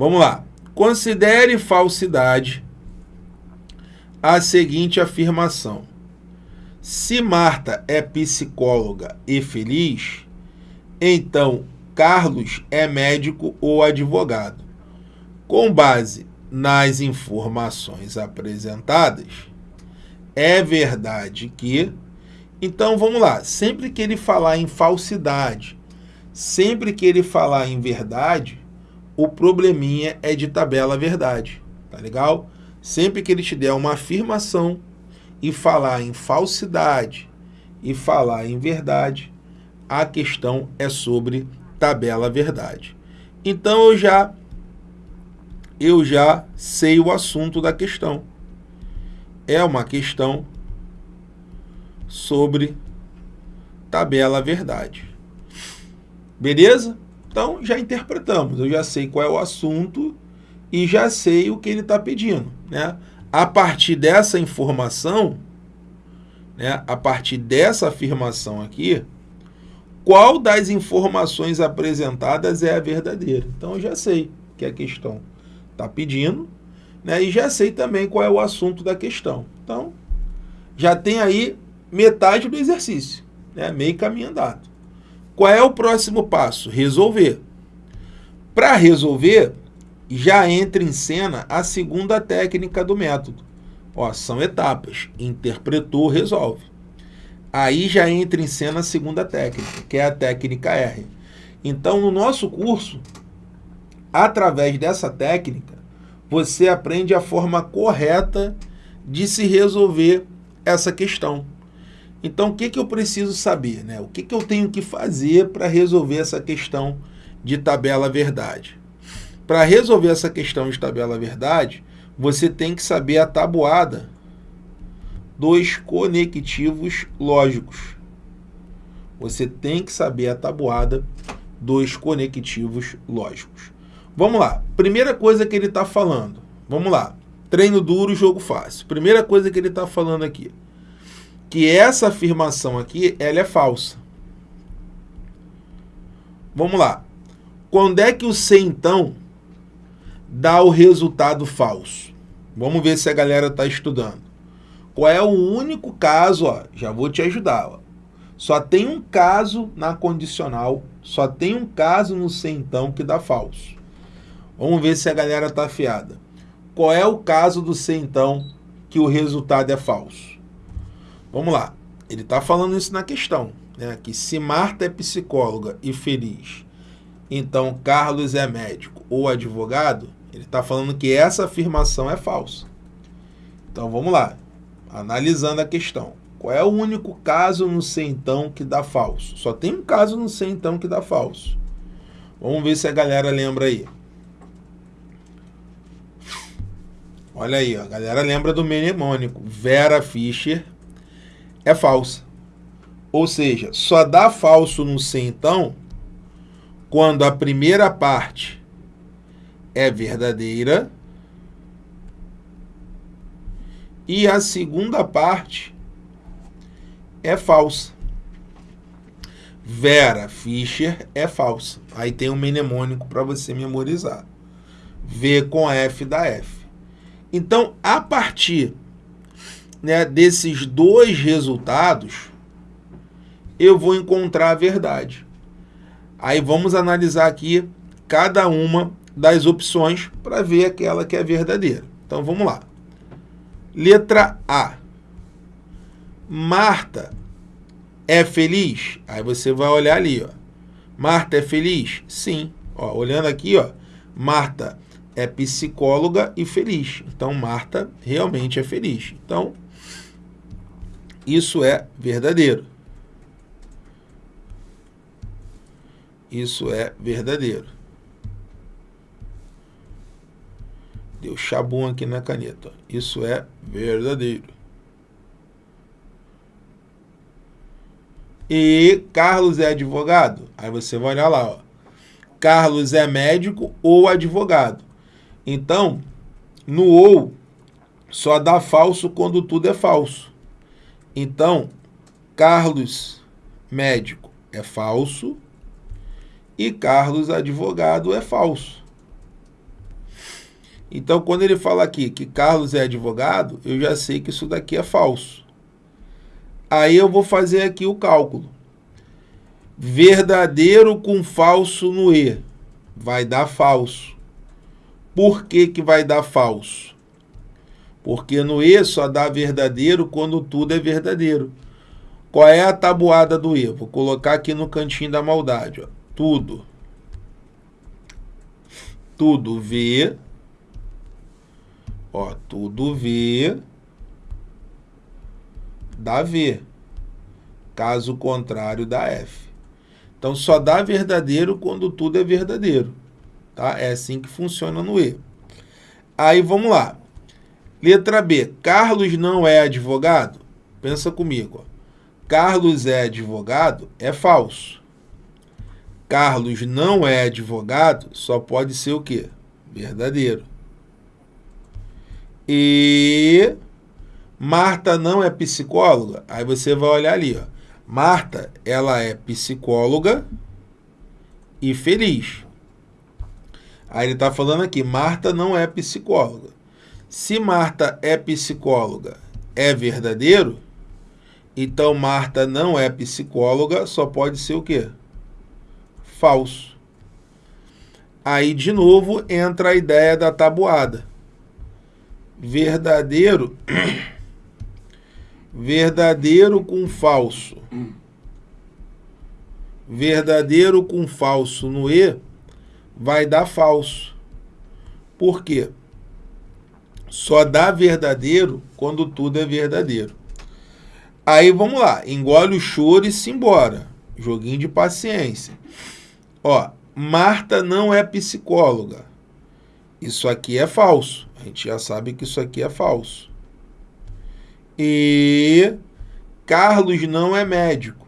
Vamos lá. Considere falsidade a seguinte afirmação. Se Marta é psicóloga e feliz, então Carlos é médico ou advogado. Com base nas informações apresentadas, é verdade que. Então vamos lá, sempre que ele falar em falsidade, sempre que ele falar em verdade, o probleminha é de tabela verdade, tá legal? Sempre que ele te der uma afirmação e falar em falsidade e falar em verdade, a questão é sobre tabela verdade. Então eu já eu já sei o assunto da questão. É uma questão sobre tabela verdade. Beleza? Então já interpretamos, eu já sei qual é o assunto e já sei o que ele está pedindo. Né? A partir dessa informação, né, a partir dessa afirmação aqui, qual das informações apresentadas é a verdadeira? Então eu já sei que a questão está pedindo, né? E já sei também qual é o assunto da questão. Então, já tem aí metade do exercício, né? Meio caminho andado. Qual é o próximo passo? Resolver. Para resolver, já entra em cena a segunda técnica do método. Ó, são etapas. Interpretou, resolve. Aí já entra em cena a segunda técnica, que é a técnica R. Então, no nosso curso, através dessa técnica, você aprende a forma correta de se resolver essa questão. Então, o que, que eu preciso saber? Né? O que, que eu tenho que fazer para resolver essa questão de tabela verdade? Para resolver essa questão de tabela verdade, você tem que saber a tabuada dos conectivos lógicos. Você tem que saber a tabuada dos conectivos lógicos. Vamos lá. Primeira coisa que ele está falando. Vamos lá. Treino duro, jogo fácil. Primeira coisa que ele está falando aqui. Que essa afirmação aqui, ela é falsa. Vamos lá. Quando é que o C, então, dá o resultado falso? Vamos ver se a galera está estudando. Qual é o único caso, ó, já vou te ajudar, ó. Só tem um caso na condicional, só tem um caso no C então que dá falso. Vamos ver se a galera está afiada. Qual é o caso do C então que o resultado é falso? Vamos lá. Ele está falando isso na questão, né? Que se Marta é psicóloga e feliz, então Carlos é médico ou advogado, ele está falando que essa afirmação é falsa. Então vamos lá. Analisando a questão. Qual é o único caso no C então que dá falso? Só tem um caso no C então que dá falso. Vamos ver se a galera lembra aí. Olha aí, a galera lembra do mnemônico. Vera Fischer é falsa. Ou seja, só dá falso no C então quando a primeira parte é verdadeira e a segunda parte é falsa. Vera Fischer é falsa. Aí tem um mnemônico para você memorizar. V com F da F. Então, a partir né, desses dois resultados, eu vou encontrar a verdade. Aí vamos analisar aqui cada uma das opções para ver aquela que é verdadeira. Então vamos lá. Letra A. Marta é feliz? Aí você vai olhar ali, ó. Marta é feliz? Sim. Ó, olhando aqui, ó. Marta é psicóloga e feliz. Então, Marta realmente é feliz. Então, isso é verdadeiro. Isso é verdadeiro. Deu chabum aqui na caneta. Isso é verdadeiro. E Carlos é advogado? Aí você vai olhar lá, ó. Carlos é médico ou advogado? Então, no ou, só dá falso quando tudo é falso. Então, Carlos médico é falso e Carlos advogado é falso. Então, quando ele fala aqui que Carlos é advogado, eu já sei que isso daqui é falso. Aí eu vou fazer aqui o cálculo. Verdadeiro com falso no E. Vai dar falso. Por que, que vai dar falso? Porque no E só dá verdadeiro quando tudo é verdadeiro. Qual é a tabuada do E? Vou colocar aqui no cantinho da maldade. Ó. Tudo. Tudo V. Ó, tudo V dá V. Caso contrário, dá F. Então, só dá verdadeiro quando tudo é verdadeiro. Tá? É assim que funciona no E. Aí, vamos lá. Letra B. Carlos não é advogado? Pensa comigo. Ó. Carlos é advogado é falso. Carlos não é advogado só pode ser o quê? Verdadeiro. E Marta não é psicóloga? Aí você vai olhar ali, ó. Marta, ela é psicóloga e feliz. Aí ele está falando aqui, Marta não é psicóloga. Se Marta é psicóloga, é verdadeiro? Então Marta não é psicóloga, só pode ser o quê? Falso. Aí de novo entra a ideia da tabuada. Verdadeiro verdadeiro com falso. Verdadeiro com falso no E vai dar falso. Por quê? Só dá verdadeiro quando tudo é verdadeiro. Aí vamos lá, engole o choro e se embora. Joguinho de paciência. Ó, Marta não é psicóloga. Isso aqui é falso. A gente já sabe que isso aqui é falso. E Carlos não é médico.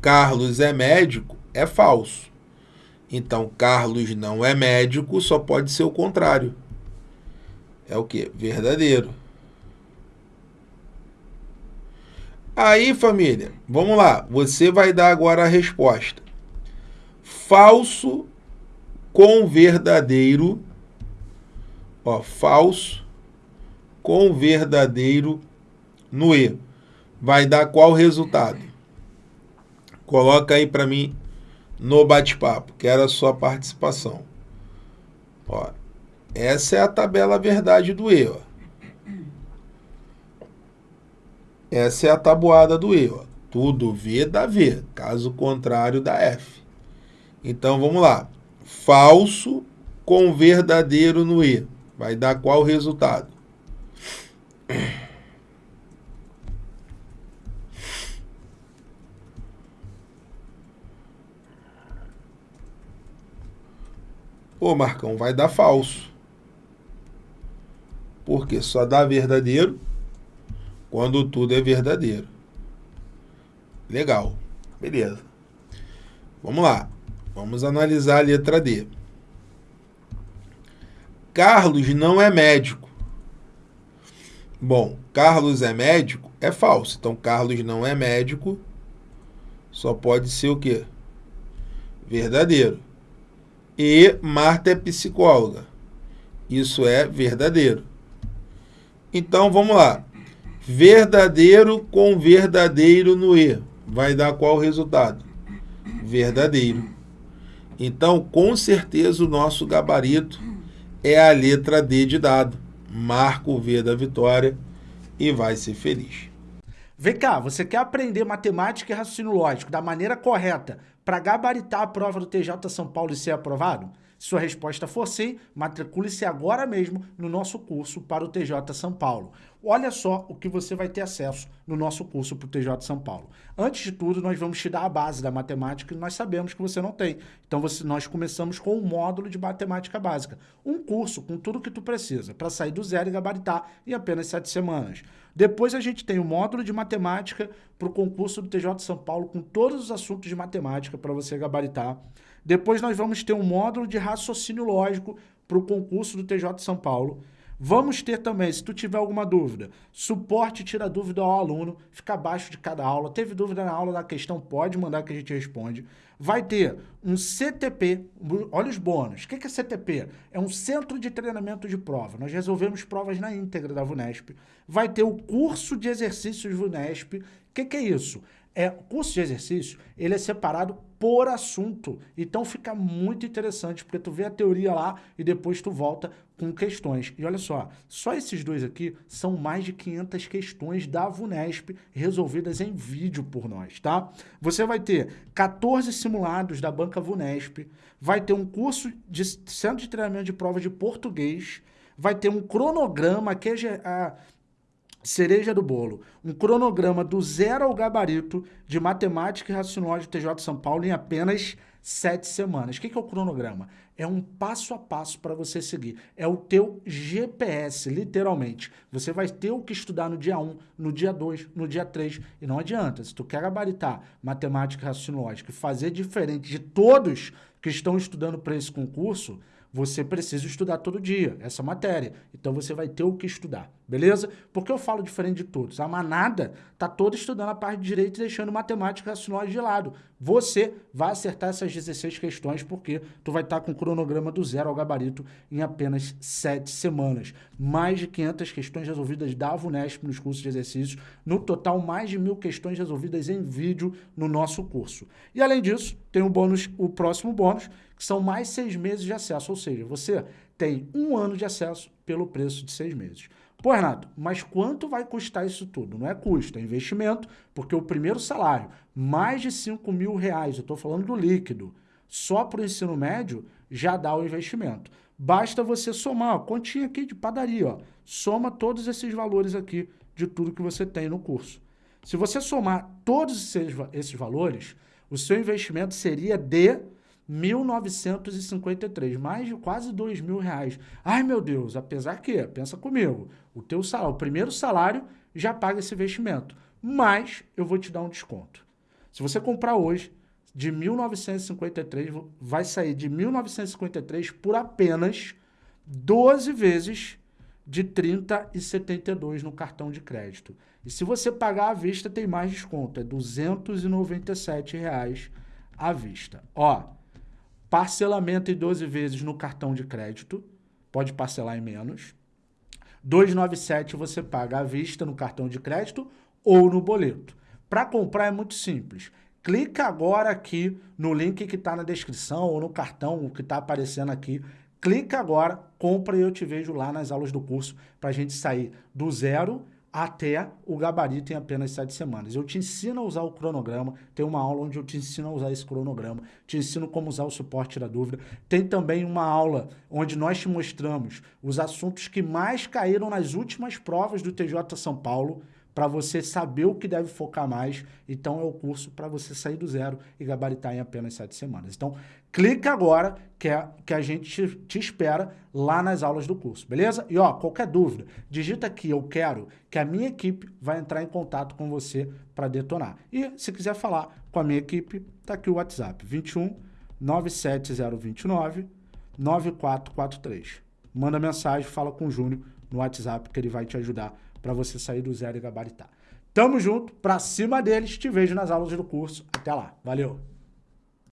Carlos é médico é falso. Então, Carlos não é médico só pode ser o contrário. É o que? Verdadeiro. Aí, família, vamos lá. Você vai dar agora a resposta. Falso com verdadeiro. Ó, falso com verdadeiro no E. Vai dar qual resultado? Coloca aí para mim no bate-papo. Quero a sua participação. Ó, essa é a tabela verdade do E. Ó. Essa é a tabuada do E. Ó. Tudo V dá V, caso contrário dá F. Então vamos lá. Falso com verdadeiro no E. Vai dar qual resultado? Pô, Marcão, vai dar falso. Porque só dá verdadeiro quando tudo é verdadeiro. Legal. Beleza. Vamos lá. Vamos analisar a letra D. Carlos não é médico. Bom, Carlos é médico? É falso. Então, Carlos não é médico. Só pode ser o quê? Verdadeiro. E Marta é psicóloga. Isso é verdadeiro. Então, vamos lá. Verdadeiro com verdadeiro no E. Vai dar qual resultado? Verdadeiro. Então, com certeza, o nosso gabarito é a letra D de dado marca o V da vitória e vai ser feliz. Vem cá, você quer aprender matemática e raciocínio lógico da maneira correta para gabaritar a prova do TJ São Paulo e ser aprovado? Sua resposta for sim, matricule-se agora mesmo no nosso curso para o TJ São Paulo. Olha só o que você vai ter acesso no nosso curso para o TJ São Paulo. Antes de tudo, nós vamos te dar a base da matemática que nós sabemos que você não tem. Então, você, nós começamos com um módulo de matemática básica. Um curso com tudo que tu precisa para sair do zero e gabaritar em apenas sete semanas. Depois a gente tem o módulo de matemática para o concurso do TJ São Paulo com todos os assuntos de matemática para você gabaritar. Depois nós vamos ter um módulo de raciocínio lógico para o concurso do TJ São Paulo. Vamos ter também, se tu tiver alguma dúvida, suporte tira dúvida ao aluno, fica abaixo de cada aula. Teve dúvida na aula da questão, pode mandar que a gente responde. Vai ter um CTP, olha os bônus. O que é CTP? É um centro de treinamento de prova. Nós resolvemos provas na íntegra da VUNESP. Vai ter o curso de exercícios VUNESP. O que é isso? É, o curso de exercício, ele é separado por assunto. Então fica muito interessante, porque tu vê a teoria lá e depois tu volta com questões. E olha só, só esses dois aqui são mais de 500 questões da VUNESP resolvidas em vídeo por nós, tá? Você vai ter 14 simulados da banca VUNESP, vai ter um curso de centro de treinamento de prova de português, vai ter um cronograma que é a cereja do bolo, um cronograma do zero ao gabarito de matemática e raciocínio de TJ São Paulo em apenas sete semanas. O que é o cronograma? É um passo a passo para você seguir. É o teu GPS, literalmente. Você vai ter o que estudar no dia 1, no dia 2, no dia 3. E não adianta, se tu quer gabaritar matemática e raciocínio lógico e fazer diferente de todos que estão estudando para esse concurso, você precisa estudar todo dia essa matéria. Então você vai ter o que estudar, beleza? Porque eu falo diferente de todos. A manada tá toda estudando a parte de direito e deixando matemática e raciocínio de lado. Você vai acertar essas 16 questões porque tu vai estar tá com o cronograma do zero ao gabarito em apenas 7 semanas. Mais de 500 questões resolvidas da VUNESP nos cursos de exercícios. No total, mais de mil questões resolvidas em vídeo no nosso curso. E além disso, tem o bônus, o próximo bônus, que são mais seis meses de acesso, ou seja, você tem um ano de acesso pelo preço de seis meses. Pô, Renato, mas quanto vai custar isso tudo? Não é custo, é investimento, porque o primeiro salário, mais de 5 mil reais, eu estou falando do líquido, só para o ensino médio, já dá o investimento. Basta você somar, ó, continha aqui de padaria, ó, soma todos esses valores aqui de tudo que você tem no curso. Se você somar todos esses, esses valores, o seu investimento seria de 1953, mais de quase dois mil reais. Ai, meu Deus, apesar que, pensa comigo, o teu salário, o primeiro salário já paga esse investimento, mas eu vou te dar um desconto. Se você comprar hoje, de 1953, vai sair de 1953 por apenas 12 vezes de 30 e 72 no cartão de crédito. E se você pagar à vista, tem mais desconto, é 297 reais à vista. Ó, Parcelamento em 12 vezes no cartão de crédito, pode parcelar em menos. 297 você paga à vista no cartão de crédito ou no boleto. Para comprar é muito simples. Clica agora aqui no link que está na descrição ou no cartão que está aparecendo aqui. Clica agora, compra e eu te vejo lá nas aulas do curso para a gente sair do zero até o gabarito em apenas sete semanas. Eu te ensino a usar o cronograma, tem uma aula onde eu te ensino a usar esse cronograma, te ensino como usar o suporte da dúvida. Tem também uma aula onde nós te mostramos os assuntos que mais caíram nas últimas provas do TJ São Paulo, para você saber o que deve focar mais. Então é o curso para você sair do zero e gabaritar em apenas sete semanas. Então clica agora que, é, que a gente te, espera lá nas aulas do curso, beleza? E ó, qualquer dúvida, digita aqui eu quero que a minha equipe vai entrar em contato com você para detonar. E se quiser falar com a minha equipe, tá aqui o WhatsApp 21 97029 9443. Manda mensagem, fala com o Júnior no WhatsApp que ele vai te ajudar para você sair do zero e gabaritar. Tamo junto, pra cima deles, te vejo nas aulas do curso. Até lá, valeu!